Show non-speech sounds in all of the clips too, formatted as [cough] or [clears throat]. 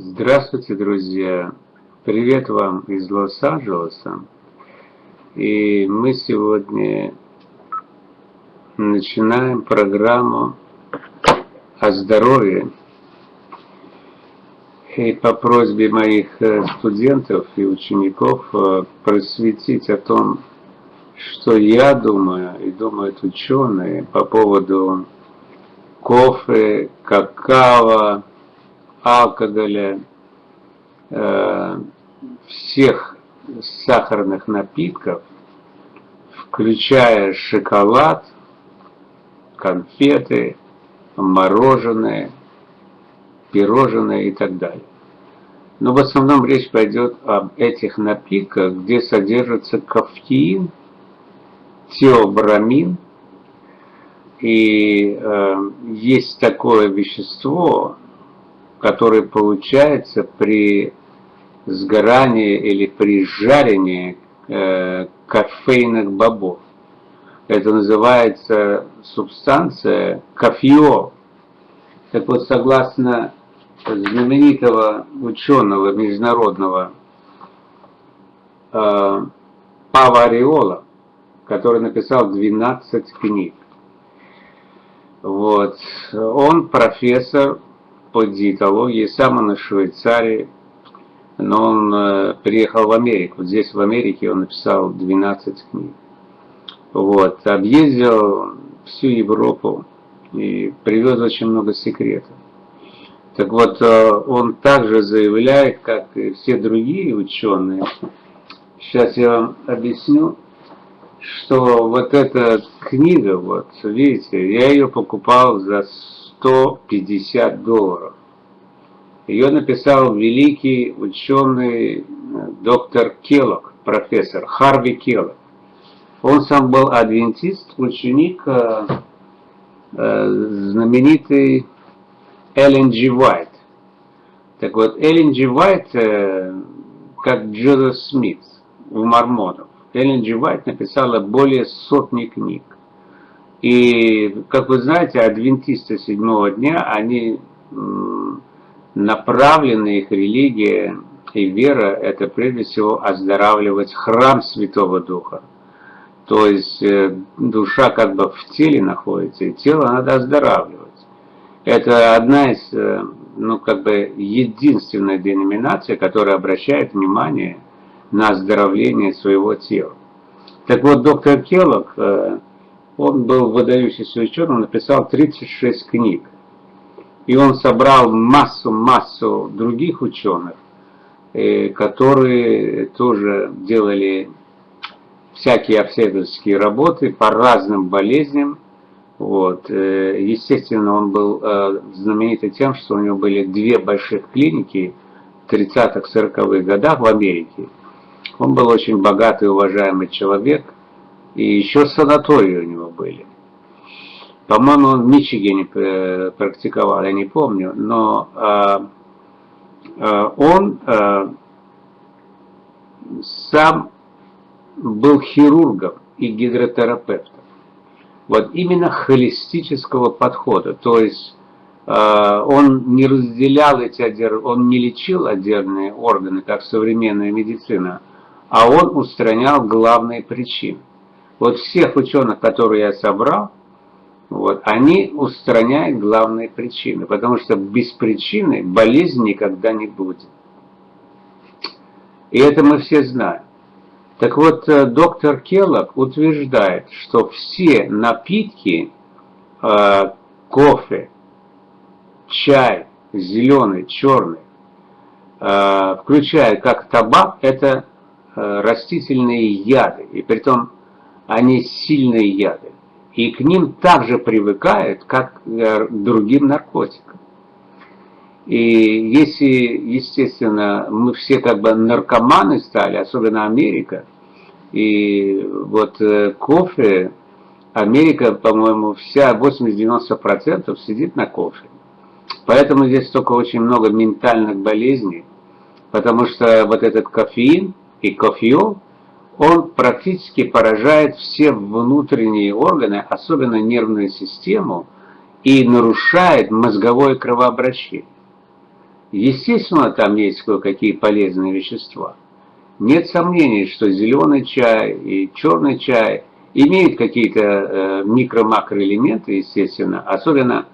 Здравствуйте, друзья! Привет вам из Лос-Анджелеса. И мы сегодня начинаем программу о здоровье. И по просьбе моих э, студентов и учеников э, просветить о том, что я думаю и думают ученые по поводу кофе, какао, алкоголя, э, всех сахарных напитков, включая шоколад, конфеты, мороженое, пирожное и так далее. Но в основном речь пойдет об этих напитках, где содержится кофеин, теобрамин, и э, есть такое вещество, которое получается при сгорании или при жарении э, кофейных бобов. Это называется субстанция кофеол. Так вот, согласно знаменитого ученого международного э, Павариола, который написал 12 книг. Вот. Он профессор по диетологии, сам он из Швейцарии, но он э, приехал в Америку. Здесь, в Америке, он написал 12 книг. Вот. Объездил всю Европу и привез очень много секретов. Так вот, э, он также заявляет, как и все другие ученые, сейчас я вам объясню, что вот эта книга, вот, видите, я ее покупал за 150 долларов. Ее написал великий ученый э, доктор Келлог, профессор Харви Келлог. Он сам был адвентист, ученик э, э, знаменитый Эллен Джи Уайт. Так вот, Эллен Джи Уайт, как Джозеф Смит у мормонов. Эллен Джи Уайт написала более сотни книг. И, как вы знаете, адвентисты седьмого дня, они направлены, их религия и вера, это прежде всего оздоравливать храм Святого Духа. То есть э, душа как бы в теле находится, и тело надо оздоравливать. Это одна из, э, ну как бы единственная деноминация, которая обращает внимание на оздоровление своего тела. Так вот, доктор Келлог, э, он был выдающийся ученым, написал 36 книг. И он собрал массу-массу других ученых, э, которые тоже делали всякие обследовательские работы по разным болезням. Вот. Э, естественно, он был знаменитый тем, что у него были две больших клиники в 30-40-х годах в Америке. Он был очень богатый и уважаемый человек, и еще санатории у него были. По-моему, он в Мичигане практиковал, я не помню, но э, э, он э, сам был хирургом и гидротерапевтом. Вот именно холистического подхода, то есть он не разделял эти он не лечил отдельные органы, как современная медицина, а он устранял главные причины. Вот всех ученых, которые я собрал, вот, они устраняют главные причины, потому что без причины болезни никогда не будет. И это мы все знаем. Так вот, э, доктор Келлог утверждает, что все напитки, э, кофе, чай, зеленый, черный, э, включая как табак, это Э, растительные яды, и при том они сильные яды. И к ним также привыкают, как к другим наркотикам. И если, естественно, мы все как бы наркоманы стали, особенно Америка, и вот э, кофе, Америка, по-моему, вся 80-90% сидит на кофе. Поэтому здесь только очень много ментальных болезней, потому что вот этот кофеин, и кофеол, он практически поражает все внутренние органы, особенно нервную систему, и нарушает мозговое кровообращение. Естественно, там есть кое-какие полезные вещества. Нет сомнений, что зеленый чай и черный чай имеют какие-то э, микро-макроэлементы, естественно, особенно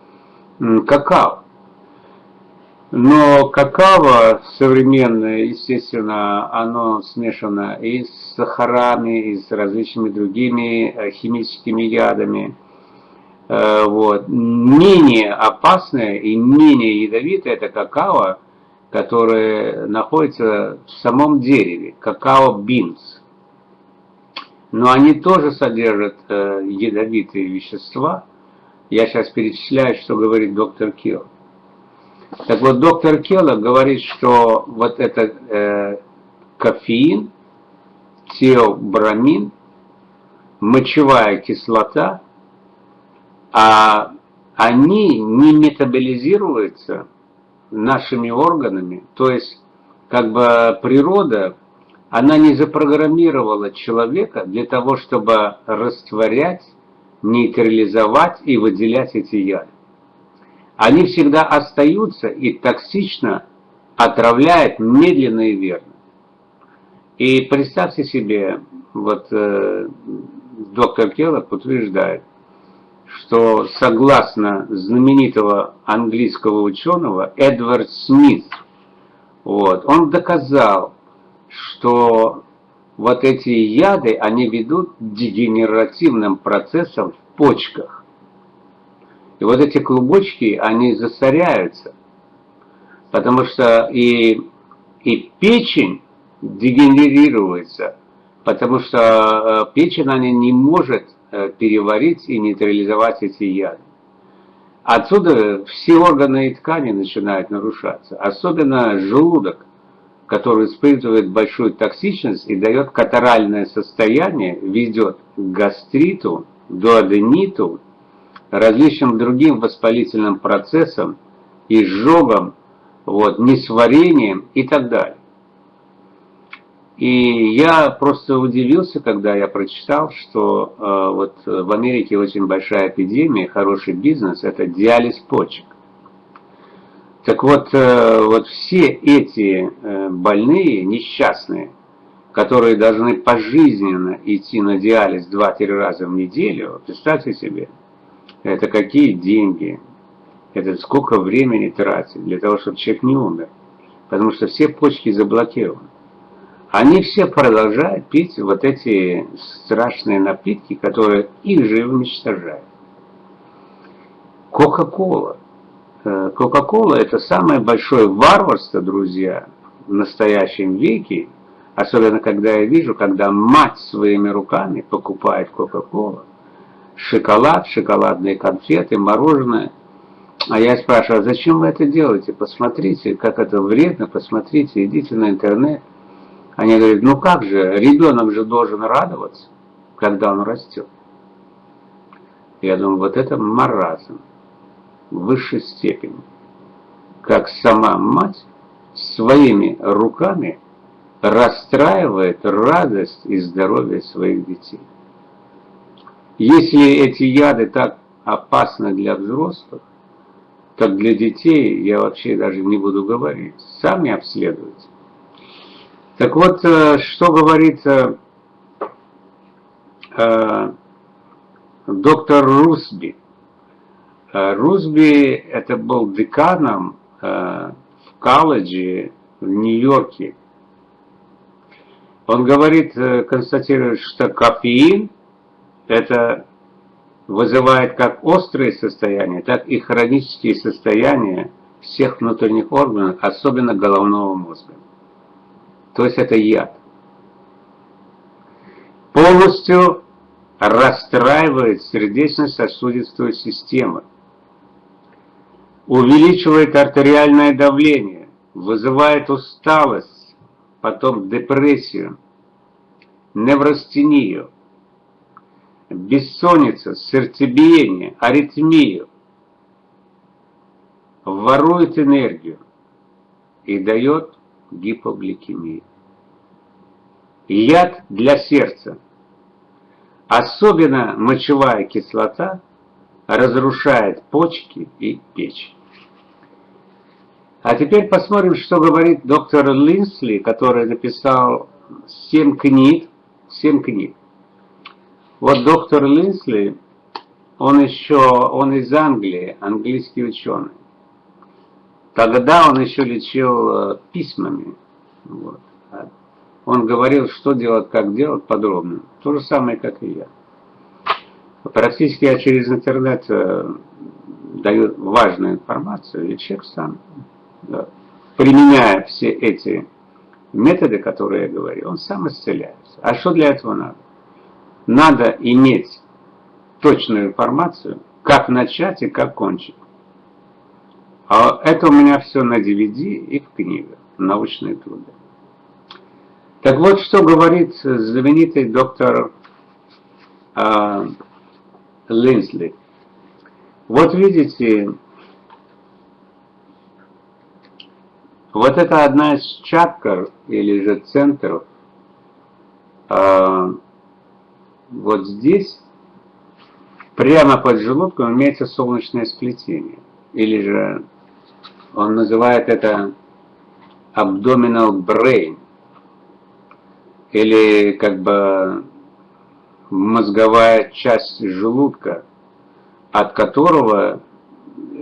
какао. Но какао современное, естественно, оно смешано и с сахарами, и с различными другими э, химическими ядами. Э, вот. Менее опасное и менее ядовитое это какао, которое находится в самом дереве, какао-бинс. Но они тоже содержат э, ядовитые вещества. Я сейчас перечисляю, что говорит доктор Килл. Так вот, доктор Келла говорит, что вот этот э, кофеин, теобрамин, мочевая кислота, а они не метаболизируются нашими органами. То есть, как бы природа, она не запрограммировала человека для того, чтобы растворять, нейтрализовать и выделять эти яды они всегда остаются и токсично отравляют медленно и верно. И представьте себе, вот э, доктор Келлок утверждает, что согласно знаменитого английского ученого Эдвард Смит, вот, он доказал, что вот эти яды, они ведут к дегенеративным процессам в почках. И вот эти клубочки, они засоряются. Потому что и, и печень дегенерируется, потому что э, печень она не может э, переварить и нейтрализовать эти яды. Отсюда все органы и ткани начинают нарушаться, особенно желудок, который испытывает большую токсичность и дает катаральное состояние, ведет к гастриту, дуодениту различным другим воспалительным процессам, изжогам, вот, несварением и так далее. И я просто удивился, когда я прочитал, что э, вот в Америке очень большая эпидемия, хороший бизнес – это диализ почек. Так вот, э, вот все эти э, больные, несчастные, которые должны пожизненно идти на диализ 2-3 раза в неделю, представьте себе – это какие деньги, это сколько времени тратить для того, чтобы человек не умер. Потому что все почки заблокированы. Они все продолжают пить вот эти страшные напитки, которые их же уничтожают. Кока-кола. Э, Кока-кола это самое большое варварство, друзья, в настоящем веке. Особенно, когда я вижу, когда мать своими руками покупает Кока-колу шоколад, шоколадные конфеты, мороженое. А я спрашиваю, а зачем вы это делаете? Посмотрите, как это вредно, посмотрите, идите на интернет. Они говорят, ну как же, ребенок же должен радоваться, когда он растет. Я думаю, вот это маразм в высшей степени. Как сама мать своими руками расстраивает радость и здоровье своих детей. Если эти яды так опасны для взрослых, так для детей я вообще даже не буду говорить. Сами обследуйте. Так вот, э, что говорит э, э, доктор Русби. Русби это был деканом в колледже в Нью-Йорке. Он говорит, констатирует, что кофеин это вызывает как острые состояния, так и хронические состояния всех внутренних органов, особенно головного мозга. То есть это яд. Полностью расстраивает сердечно-сосудистую систему, увеличивает артериальное давление, вызывает усталость, потом депрессию, неврастению, бессонница, сердцебиение, аритмию, ворует энергию и дает гипогликемию. Яд для сердца. Особенно мочевая кислота разрушает почки и печень. А теперь посмотрим, что говорит доктор Линсли, который написал 7 книг. 7 книг. Вот доктор Линсли, он еще, он из Англии, английский ученый. Тогда он еще лечил э, письмами. Вот. Он говорил, что делать, как делать подробно. То же самое, как и я. Практически я через интернет э, даю важную информацию, и человек сам, да, применяя все эти методы, которые я говорю, он сам исцеляется. А что для этого надо? Надо иметь точную информацию, как начать и как кончить. А это у меня все на DVD и в книгах, научные труды. Так вот, что говорит знаменитый доктор э, Линсли. Вот видите, вот это одна из чакр, или же центров, э, вот здесь, прямо под желудком, имеется солнечное сплетение, или же он называет это abdominal brain, или как бы мозговая часть желудка, от которого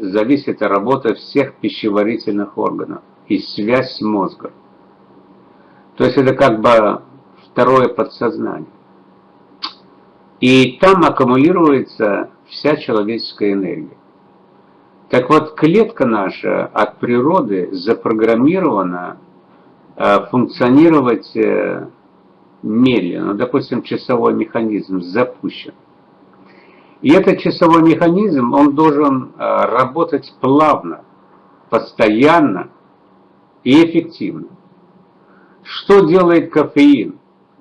зависит работа всех пищеварительных органов и связь с мозгом. То есть это как бы второе подсознание. И там аккумулируется вся человеческая энергия. Так вот, клетка наша от природы запрограммирована э, функционировать э, медленно. Допустим, часовой механизм запущен. И этот часовой механизм, он должен э, работать плавно, постоянно и эффективно. Что делает кофеин,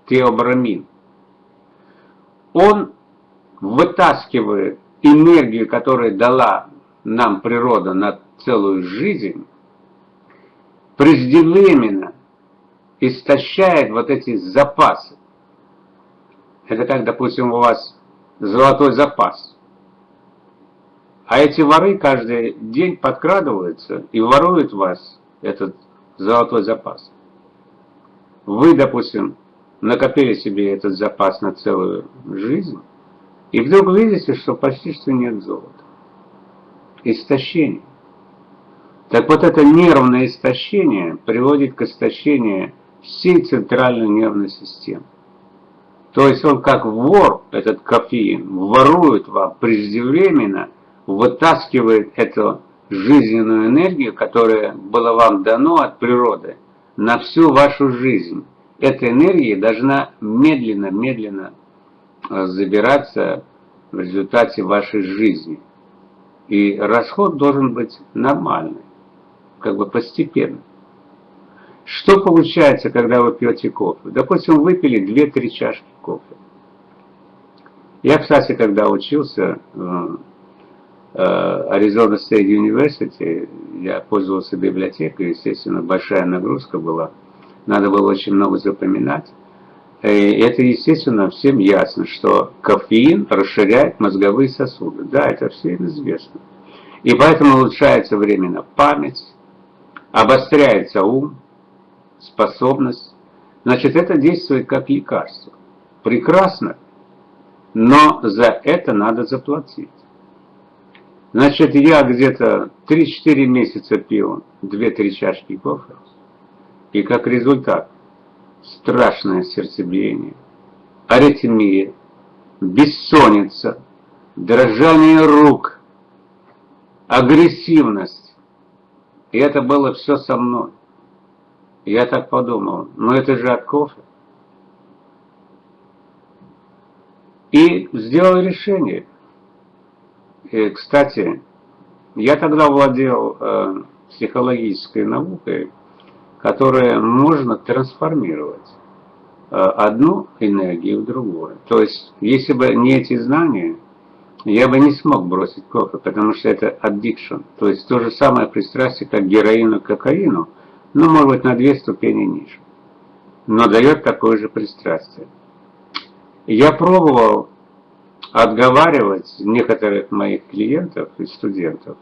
теобрамин? Он вытаскивает энергию, которую дала нам природа на целую жизнь, преждевременно истощает вот эти запасы. Это как, допустим, у вас золотой запас. А эти воры каждый день подкрадываются и воруют вас этот золотой запас. Вы, допустим, накопили себе этот запас на целую жизнь, и вдруг видите, что почти что нет золота истощение. Так вот это нервное истощение приводит к истощению всей центральной нервной системы. То есть он как вор, этот кофеин, ворует вам преждевременно, вытаскивает эту жизненную энергию, которая была вам дано от природы, на всю вашу жизнь. Эта энергия должна медленно-медленно э, забираться в результате вашей жизни. И расход должен быть нормальный, как бы постепенно. Что получается, когда вы пьете кофе? Допустим, выпили 2-3 чашки кофе. Я, кстати, когда учился в Arizona State University, я пользовался библиотекой, естественно, большая нагрузка была. Надо было очень много запоминать. И это, естественно, всем ясно, что кофеин расширяет мозговые сосуды. Да, это всем известно. И поэтому улучшается временно память, обостряется ум, способность. Значит, это действует как лекарство. Прекрасно, но за это надо заплатить. Значит, я где-то 3-4 месяца пил 2-3 чашки кофе, и как результат страшное сердцебиение, аритмия, бессонница, дрожание рук, агрессивность. И это было все со мной. Я так подумал, ну это же от кофе. И сделал решение. И, кстати, я тогда владел э, психологической наукой, которое можно трансформировать э, одну энергию в другую. То есть, если бы не эти знания, я бы не смог бросить кофе, потому что это addiction. То есть, то же самое пристрастие, как героину к кокаину, но, может быть, на две ступени ниже. Но дает такое же пристрастие. Я пробовал отговаривать некоторых моих клиентов и студентов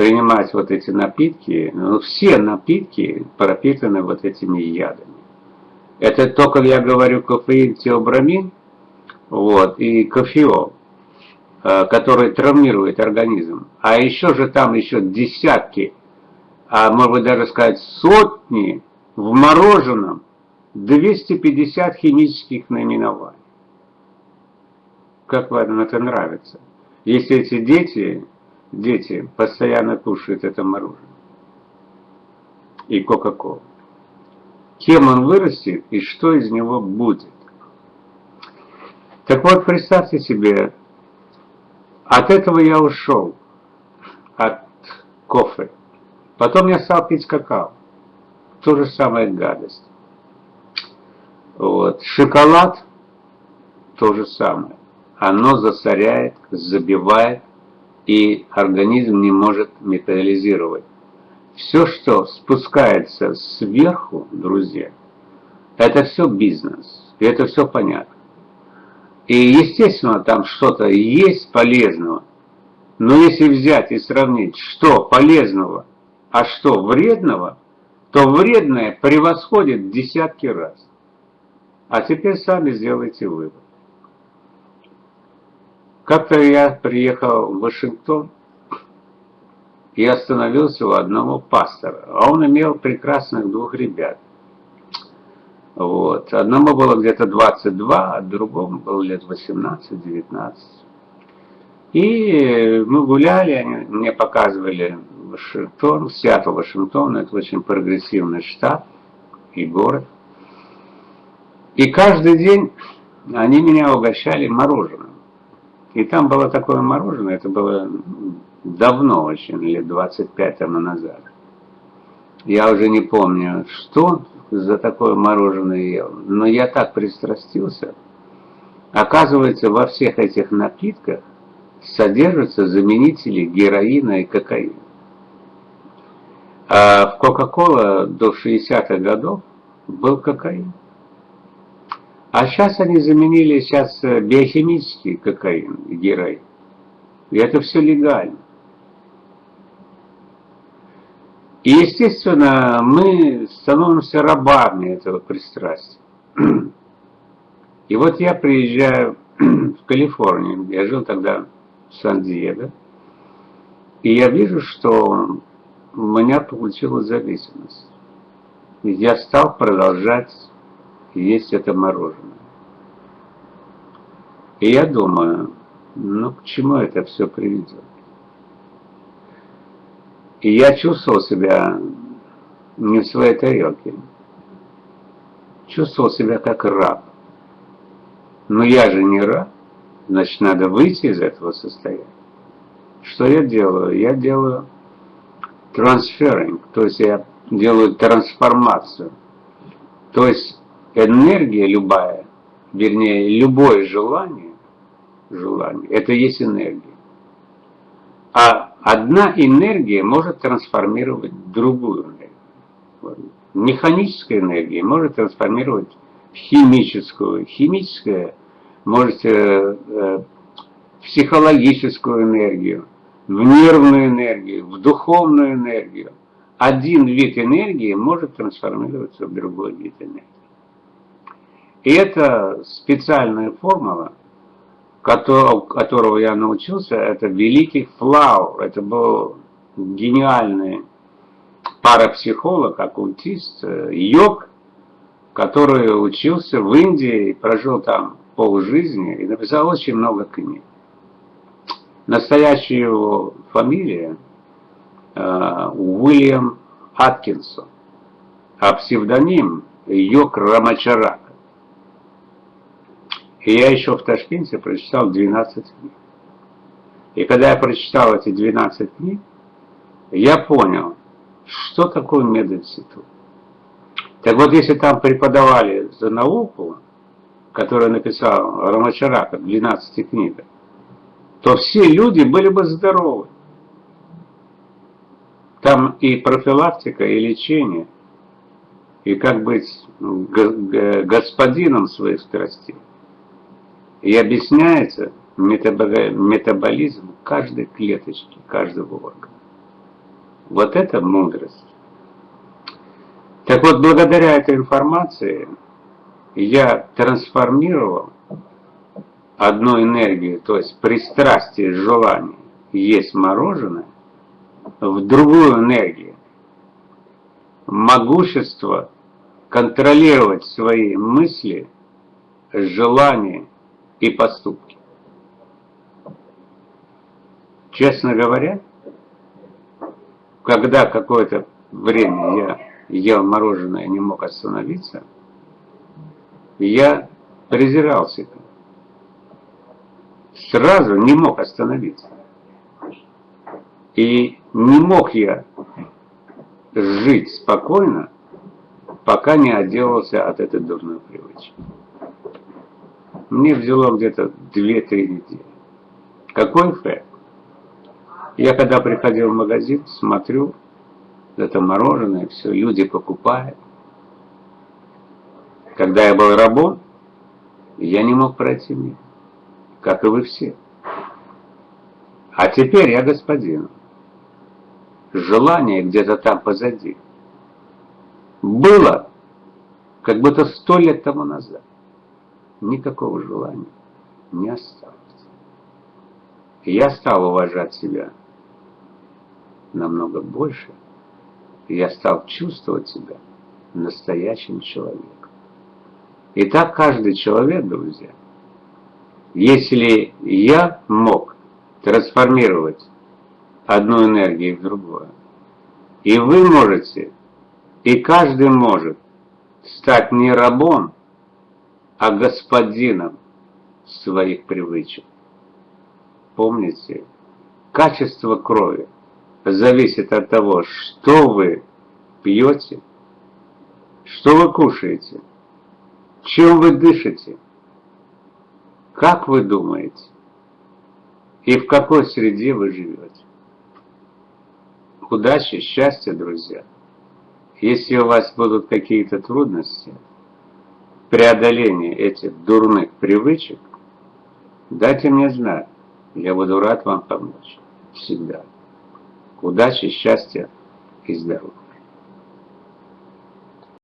принимать вот эти напитки, ну, все напитки пропитаны вот этими ядами. Это только я говорю кофеин, теобрамин, вот, и кофеол, э, который травмирует организм. А еще же там еще десятки, а быть даже сказать сотни в мороженом 250 химических наименований. Как вам это нравится? Если эти дети, дети постоянно кушают это мороженое и Кока-Колу кем он вырастет и что из него будет. Так вот, представьте себе, от этого я ушел, от кофе. Потом я стал пить какао. То же самое гадость. Вот. Шоколад то же самое. Оно засоряет, забивает, и организм не может метаболизировать. Все, что спускается сверху, друзья, это все бизнес. И это все понятно. И естественно, там что-то есть полезного. Но если взять и сравнить, что полезного, а что вредного, то вредное превосходит в десятки раз. А теперь сами сделайте вывод. Как-то я приехал в Вашингтон, и остановился у одного пастора. А он имел прекрасных двух ребят. Вот. Одному было где-то 22, а другому было лет 18-19. И мы гуляли, они мне показывали Вашингтон, Сиэтл, Вашингтон, это очень прогрессивный штат и город. И каждый день они меня угощали мороженым. И там было такое мороженое, это было давно очень, лет 25 тому назад. Я уже не помню, что за такое мороженое ел, но я так пристрастился. Оказывается, во всех этих напитках содержатся заменители героина и кокаина. А в Кока-Кола до 60-х годов был кокаин. А сейчас они заменили сейчас биохимический кокаин и. И это все легально. И, естественно, мы становимся рабами этого пристрастия. И вот я приезжаю [clears throat] в Калифорнию, я жил тогда в Сан-Диего, и я вижу, что у меня получилась зависимость. И я стал продолжать есть это мороженое. И я думаю, ну к чему это все приведет? И я чувствовал себя не в своей тарелке. Чувствовал себя как раб. Но я же не раб, значит надо выйти из этого состояния. Что я делаю? Я делаю трансферинг, то есть я делаю трансформацию. То есть энергия любая, вернее любое желание, желание, это есть энергия. А одна энергия может трансформировать другую энергию. Механическая энергия может трансформировать в химическую. Химическая может э, э, психологическую энергию, в нервную энергию, в духовную энергию. Один вид энергии может трансформироваться в другой вид энергии. И это специальная формула, которого, которого я научился, это великий Флау. Это был гениальный парапсихолог, оккультист, э, йог, который учился в Индии, прожил там полжизни и написал очень много книг. Настоящая его фамилия э, Уильям Аткинсон, а псевдоним Йог Рамачарак. И я еще в Ташкенте прочитал 12 книг. И когда я прочитал эти 12 книг, я понял, что такое мединститут. Так вот, если там преподавали за науку, которую написал Рамачарака в 12 книгах, то все люди были бы здоровы. Там и профилактика, и лечение, и как быть господином своих страстей. И объясняется метаболизм каждой клеточки, каждого органа. Вот это мудрость. Так вот, благодаря этой информации я трансформировал одну энергию, то есть пристрастие, желание есть мороженое, в другую энергию. Могущество контролировать свои мысли, желания и поступки. Честно говоря, когда какое-то время я ел мороженое и не мог остановиться, я презирал себя. Сразу не мог остановиться. И не мог я жить спокойно, пока не отделался от этой дурной привычки. Мне взяло где-то 2-3 недели. Какой эффект? Я когда приходил в магазин, смотрю, это мороженое, все, люди покупают. Когда я был рабом, я не мог пройти мимо, как и вы все. А теперь я господин. Желание где-то там позади. Было, как будто сто лет тому назад. Никакого желания не осталось. я стал уважать себя намного больше, я стал чувствовать себя настоящим человеком. И так каждый человек, друзья, если я мог трансформировать одну энергию в другую, и вы можете, и каждый может стать не рабом, а господином своих привычек. Помните, качество крови – зависит от того, что вы пьете, что вы кушаете, чем вы дышите, как вы думаете и в какой среде вы живете. Удачи, счастья, друзья! Если у вас будут какие-то трудности, преодоление этих дурных привычек, дайте мне знать, я буду рад вам помочь. Всегда. Удачи, счастья и здоровья.